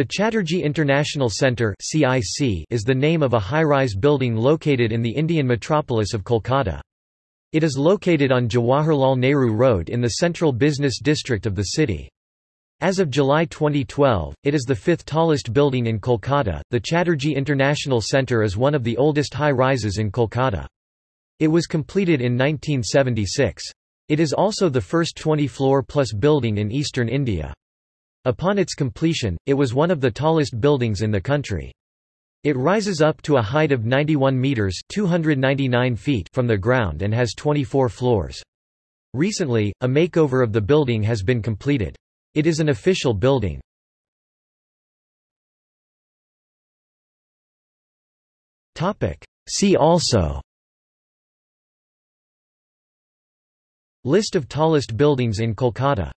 The Chatterjee International Centre is the name of a high-rise building located in the Indian metropolis of Kolkata. It is located on Jawaharlal Nehru Road in the central business district of the city. As of July 2012, it is the fifth tallest building in Kolkata. The Chatterjee International Centre is one of the oldest high rises in Kolkata. It was completed in 1976. It is also the first 20-floor plus building in eastern India. Upon its completion, it was one of the tallest buildings in the country. It rises up to a height of 91 meters (299 feet) from the ground and has 24 floors. Recently, a makeover of the building has been completed. It is an official building. Topic: See also List of tallest buildings in Kolkata